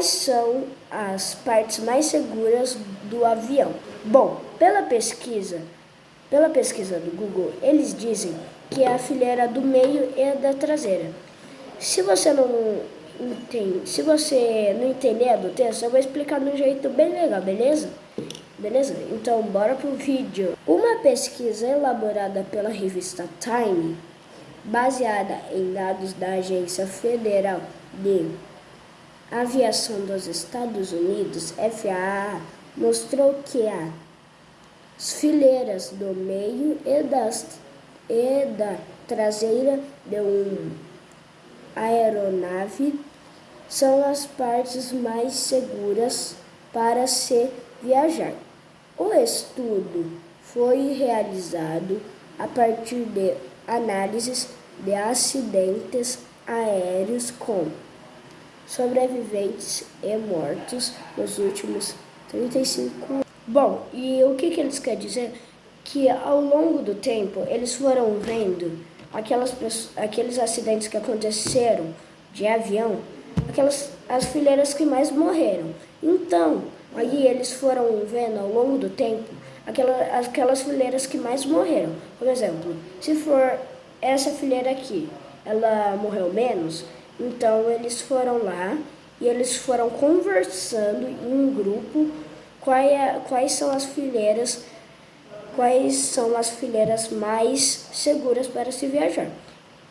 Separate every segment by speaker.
Speaker 1: quais são as partes mais seguras do avião? Bom, pela pesquisa, pela pesquisa do Google, eles dizem que é a fileira do meio e da traseira. Se você não entende, se você não entender do texto, eu vou explicar de um jeito bem legal, beleza? Beleza? Então, bora pro vídeo. Uma pesquisa elaborada pela revista Time, baseada em dados da Agência Federal de Aviação dos Estados Unidos, FAA, mostrou que as fileiras do meio e, das, e da traseira de uma aeronave são as partes mais seguras para se viajar. O estudo foi realizado a partir de análises de acidentes aéreos com sobreviventes e mortos nos últimos 35 anos. Bom, e o que, que eles querem dizer? Que ao longo do tempo eles foram vendo aquelas, aqueles acidentes que aconteceram de avião, aquelas as fileiras que mais morreram. Então, aí eles foram vendo ao longo do tempo aquela, aquelas fileiras que mais morreram. Por exemplo, se for essa fileira aqui, ela morreu menos, então eles foram lá e eles foram conversando em um grupo quais, é, quais são as fileiras quais são as fileiras mais seguras para se viajar.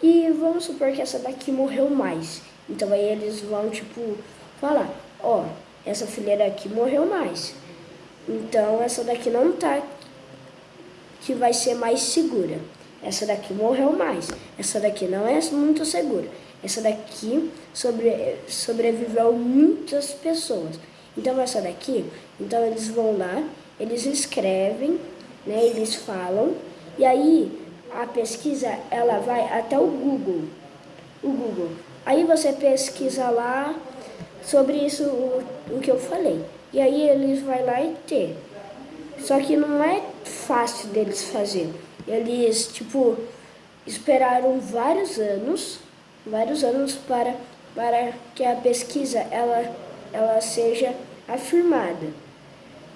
Speaker 1: E vamos supor que essa daqui morreu mais. Então aí eles vão tipo falar, ó, oh, essa fileira aqui morreu mais. Então essa daqui não tá que vai ser mais segura. Essa daqui morreu mais. Essa daqui não é muito segura. Essa daqui sobre, sobreviveu muitas pessoas. Então essa daqui, então eles vão lá, eles escrevem, né, eles falam, e aí a pesquisa ela vai até o Google. O Google. Aí você pesquisa lá sobre isso o, o que eu falei. E aí eles vai lá e ter. Só que não é fácil deles fazer. Eles, tipo, esperaram vários anos vários anos para, para que a pesquisa ela, ela seja afirmada.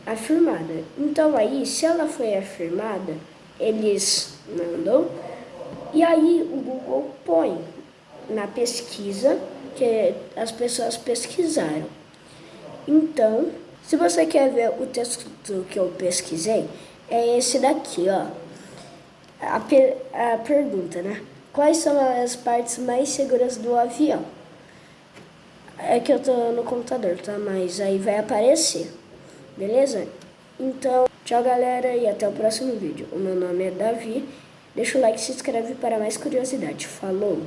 Speaker 1: Afirmada. Então aí, se ela foi afirmada, eles mandam e aí o Google põe na pesquisa que as pessoas pesquisaram. Então, se você quer ver o texto que eu pesquisei, é esse daqui, ó. A, per a pergunta, né? Quais são as partes mais seguras do avião? É que eu tô no computador, tá? Mas aí vai aparecer, beleza? Então, tchau galera e até o próximo vídeo. O meu nome é Davi. Deixa o like e se inscreve para mais curiosidade. Falou!